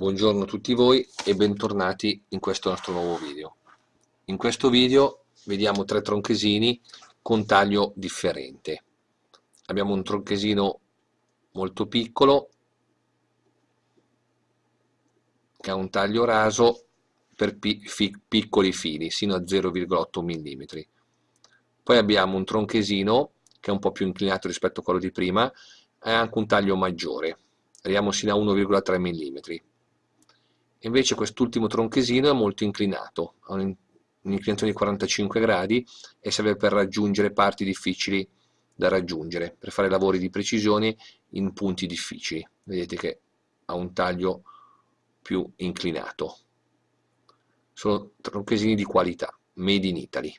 Buongiorno a tutti voi e bentornati in questo nostro nuovo video. In questo video vediamo tre tronchesini con taglio differente. Abbiamo un tronchesino molto piccolo che ha un taglio raso per piccoli fili, sino a 0,8 mm. Poi abbiamo un tronchesino che è un po' più inclinato rispetto a quello di prima ha anche un taglio maggiore, arriviamo sino a 1,3 mm Invece quest'ultimo tronchesino è molto inclinato, ha un'inclinazione di 45 gradi e serve per raggiungere parti difficili da raggiungere, per fare lavori di precisione in punti difficili. Vedete che ha un taglio più inclinato. Sono tronchesini di qualità, made in Italy.